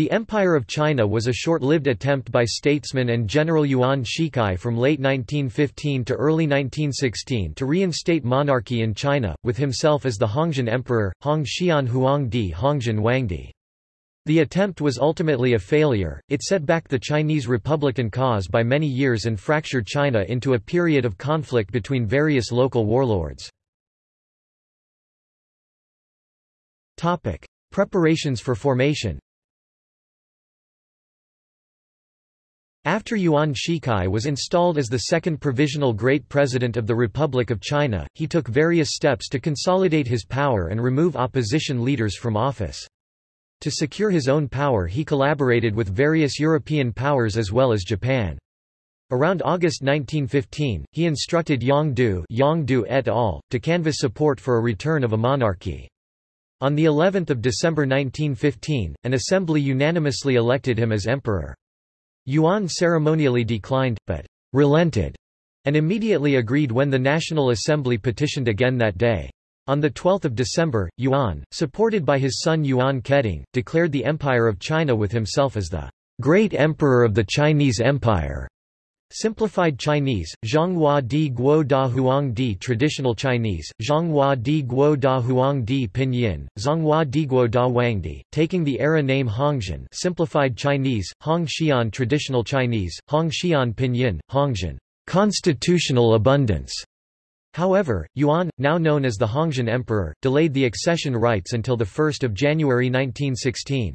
The Empire of China was a short-lived attempt by statesman and General Yuan Shikai from late 1915 to early 1916 to reinstate monarchy in China, with himself as the Hongxian Emperor, Hong Xian Huangdi Hongxian Wangdi. The attempt was ultimately a failure, it set back the Chinese republican cause by many years and fractured China into a period of conflict between various local warlords. Preparations for formation After Yuan Shikai was installed as the second provisional Great President of the Republic of China, he took various steps to consolidate his power and remove opposition leaders from office. To secure his own power he collaborated with various European powers as well as Japan. Around August 1915, he instructed Yang Du, Yang Du et al. to canvass support for a return of a monarchy. On the 11th of December 1915, an assembly unanimously elected him as emperor. Yuan ceremonially declined, but relented, and immediately agreed when the National Assembly petitioned again that day. On 12 December, Yuan, supported by his son Yuan Keding, declared the Empire of China with himself as the Great Emperor of the Chinese Empire. Simplified Chinese, Zhonghua di Guo da Huang di Traditional Chinese, Zhonghua di Guo da Huang di Pinyin, Zhonghua di Guo da Wangdi, taking the era name Hongxian Simplified Chinese, Hong Xian Traditional Chinese, Hong Xian Pinyin, Hongxian Constitutional Abundance. However, Yuan, now known as the Hongxian Emperor, delayed the accession rites until 1 January 1916.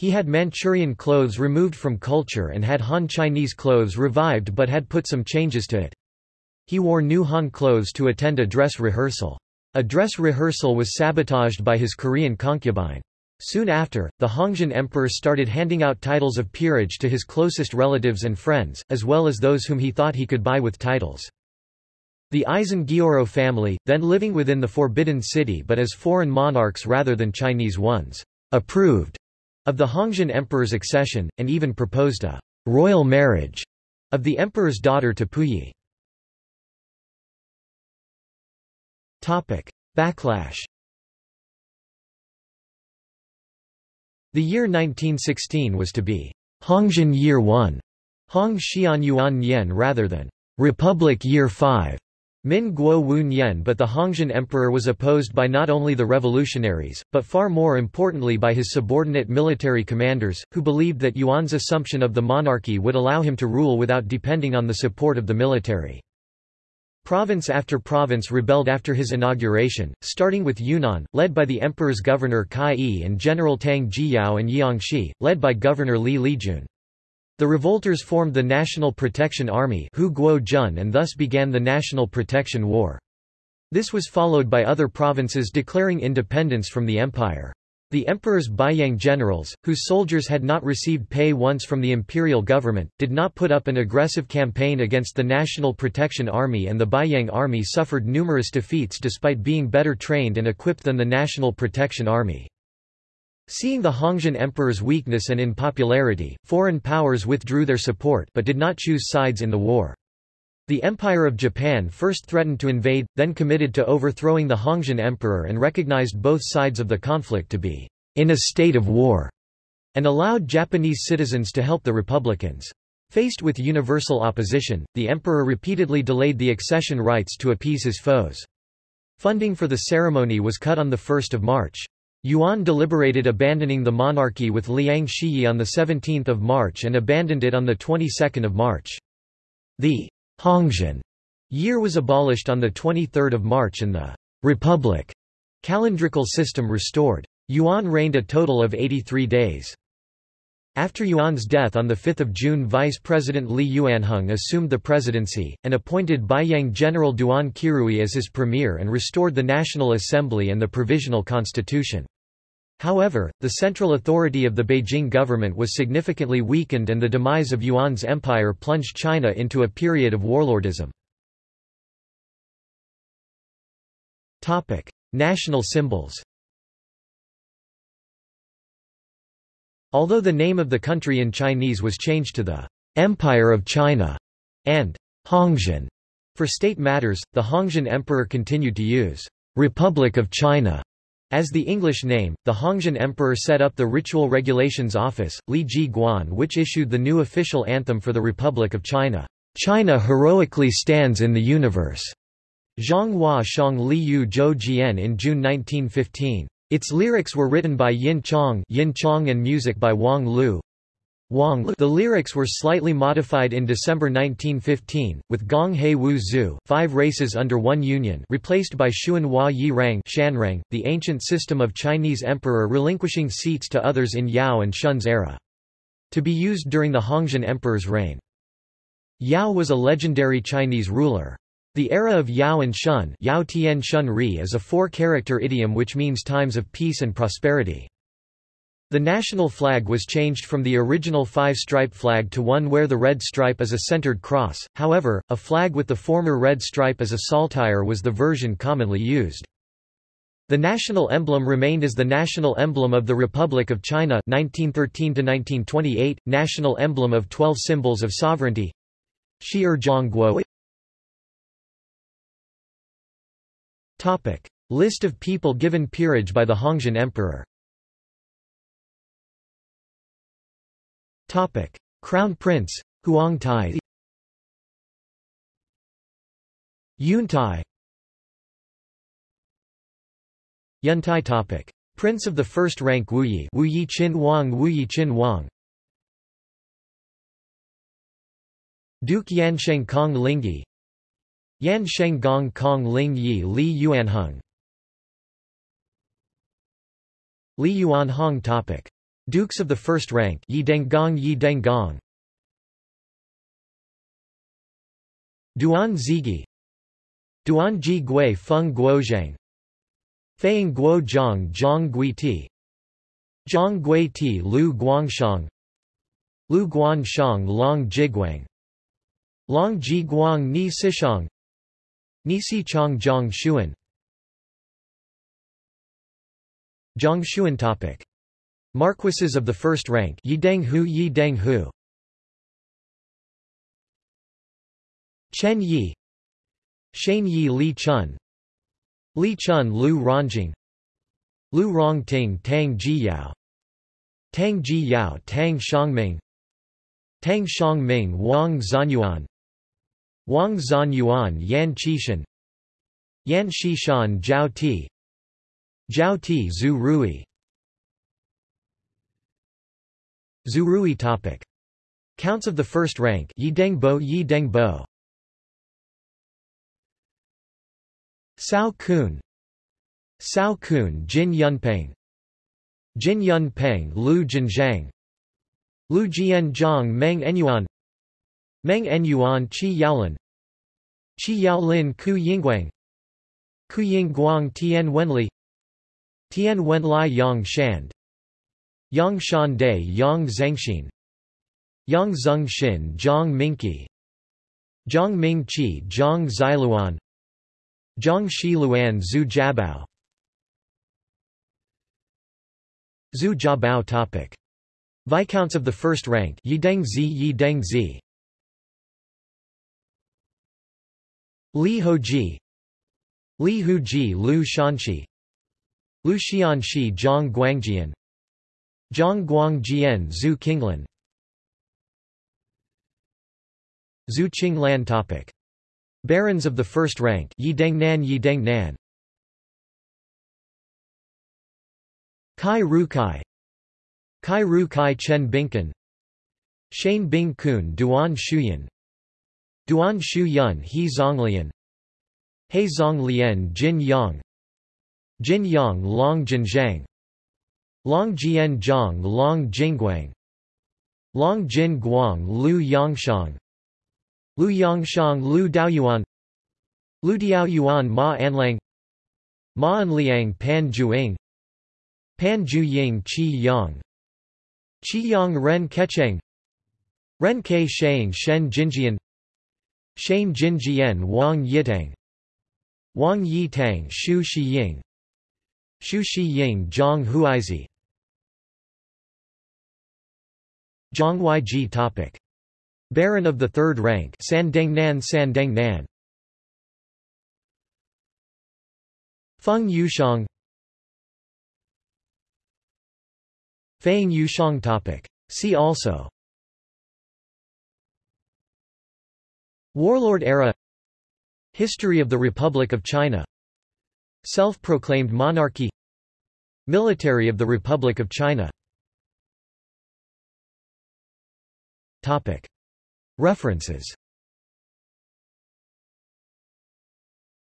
He had Manchurian clothes removed from culture and had Han Chinese clothes revived but had put some changes to it. He wore new Han clothes to attend a dress rehearsal. A dress rehearsal was sabotaged by his Korean concubine. Soon after, the Hongxian emperor started handing out titles of peerage to his closest relatives and friends, as well as those whom he thought he could buy with titles. The Aisin Gioro family, then living within the Forbidden City but as foreign monarchs rather than Chinese ones, approved of the Hongxian emperor's accession, and even proposed a royal marriage of the emperor's daughter to Puyi. Backlash The year 1916 was to be Hongxian Year 1, Hong Xian Yuan Nian rather than Republic Year 5. Min Guo Wu Nian but the Hongxian emperor was opposed by not only the revolutionaries, but far more importantly by his subordinate military commanders, who believed that Yuan's assumption of the monarchy would allow him to rule without depending on the support of the military. Province after province rebelled after his inauguration, starting with Yunnan, led by the emperor's governor Kai Yi and General Tang Jiyao and Jiangxi, led by Governor Li Lijun. The revolters formed the National Protection Army Hu Guo Jun and thus began the National Protection War. This was followed by other provinces declaring independence from the empire. The emperor's Beiyang generals, whose soldiers had not received pay once from the imperial government, did not put up an aggressive campaign against the National Protection Army and the Beiyang army suffered numerous defeats despite being better trained and equipped than the National Protection Army. Seeing the Hongxian emperor's weakness and unpopularity, foreign powers withdrew their support but did not choose sides in the war. The Empire of Japan first threatened to invade, then committed to overthrowing the Hongxian emperor and recognized both sides of the conflict to be in a state of war, and allowed Japanese citizens to help the Republicans. Faced with universal opposition, the emperor repeatedly delayed the accession rites to appease his foes. Funding for the ceremony was cut on 1 March. Yuan deliberated abandoning the monarchy with Liang Shiyi on 17 March and abandoned it on the 22nd of March. The Hongxian year was abolished on 23 March and the Republic calendrical system restored. Yuan reigned a total of 83 days. After Yuan's death on 5 June Vice President Li Yuanhong assumed the presidency, and appointed Beiyang General Duan Qirui as his premier and restored the National Assembly and the Provisional Constitution. However, the central authority of the Beijing government was significantly weakened and the demise of Yuan's empire plunged China into a period of warlordism. National symbols Although the name of the country in Chinese was changed to the Empire of China and Hongxian for state matters, the Hongxian emperor continued to use Republic of China As the English name, the Hongxian Emperor set up the Ritual Regulations Office, Li Ji Guan which issued the new official anthem for the Republic of China. China heroically stands in the universe. Zhonghua Shang Li Yu Zhou Jian in June 1915. Its lyrics were written by Yin Chong, Yin Chong and music by Wang Lu. Wang Lu. the lyrics were slightly modified in December 1915, with Gong He Wu Zhu five races under one union replaced by Xuan Hua Yi Rang Shanrang, the ancient system of Chinese emperor relinquishing seats to others in Yao and Shun's era. To be used during the Hongxian emperor's reign. Yao was a legendary Chinese ruler. The era of Yao and Shun, Yao Tian Shun Ri is a four-character idiom which means times of peace and prosperity. The national flag was changed from the original five-stripe flag to one where the red stripe is a centered cross, however, a flag with the former red stripe as a saltire was the version commonly used. The national emblem remained as the national emblem of the Republic of China (1913–1928), national emblem of 12 symbols of sovereignty List of people given peerage by the Hongxian Emperor. Topic: Crown Prince Huang Tai. Yun Tai. Yun Tai topic. Prince of the first rank Wu Yi Wu Yi Qin Wang Wu Yi Qin Wang. Duke Yansheng Kong Lingyi Yansheng Gong Kong Ling Yi Li Yuanheng. Li Yuanhong topic. Dukes of the first rank Yi Denggong Yi Denggong Duan Zigi Duan Ji Gui Feng Guozhang Feiying Guo Zhang Zhang Gui Ti. Zhang Gui Ti Lu Guangshang Lu Guanshang Long Jiguang. Long Ji Guang Ni Sishang Ni Si Chong Zhang Shuan. Zhang Shuan topic. Marquises of the first rank. Yideng Hu Yideng Hu. Chen Yi. Shane Yi Li Chun. Li Chun Lu Rongjing Lu Rongting Tang Ji Yao. Tang Ji Yao Tang Shangming. Tang Shangming Wang Zanyuan Wang Zanyuan Yan Qishan. Yan Shishan Zhao Ti. Zhao Ti Zhu Rui. Zurui topic. Counts of the first rank Yideng Bo Yideng Bo. Sao Kun. Sao Kun Jin Yunpeng. Jin Yunpeng Lu Jinzhang. Lu Jian Zhang Meng Enyuan. Meng Enyuan Qi Yaolin Qi Yao Lin Ku Yingguang. Ku Yingguang Tian Wenli. Tian Wenlai Yang Shand. Yang Shan Dai Yang Zhengxin Yang Zeng Xin Zhang Mingqi. Zhang Mingqi Zhang Xiluan Zhang Shiluan Zhu Jiabao. Zhu Jiabao topic. Viscounts of the first rank Yideng Zi Yideng Zi Li Hoji Li Huji Lu Shanxi. Lu Xianxi Zhang Guangjian. Zhang Guangjian Zhu Qinglan Zhu Qinglan topic. Barons of the first rank Yidengnan Yidengnan Kai Ru Kai. Kai Ru Kai Chen Binkan Shane Bing Kun Duan Shuyan Duan Shu Yun He Zonglian. He Zonglian Jin Yang. Jin Yang Long Jinzhang Long Jian Zhang Long Jingguang Long Jin Guang Lu Yangshang. Lu Yangshang Lu Daoyuan. Lu Diaoyuan Ma Anlang Ma Anliang Pan Juing Pan Juying Qi Yang. Qi Yang Ren Kecheng Ren Ke Shang Shen Jinjian Shane Jinjian Wang Yitang. Wang Yitang Shu Shiying Shu Shiying Zhang Huizi Zhang Yiji topic. Baron of the third rank Sandengnan Sandengnan Feng Yushang Feng Yushang topic. See also Warlord era. History of the Republic of China. Self-proclaimed monarchy. Military of the Republic of China. Topic. References.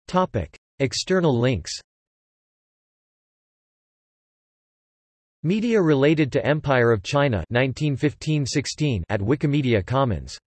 Topic. External links. Media related to Empire of China 1915-16 at Wikimedia Commons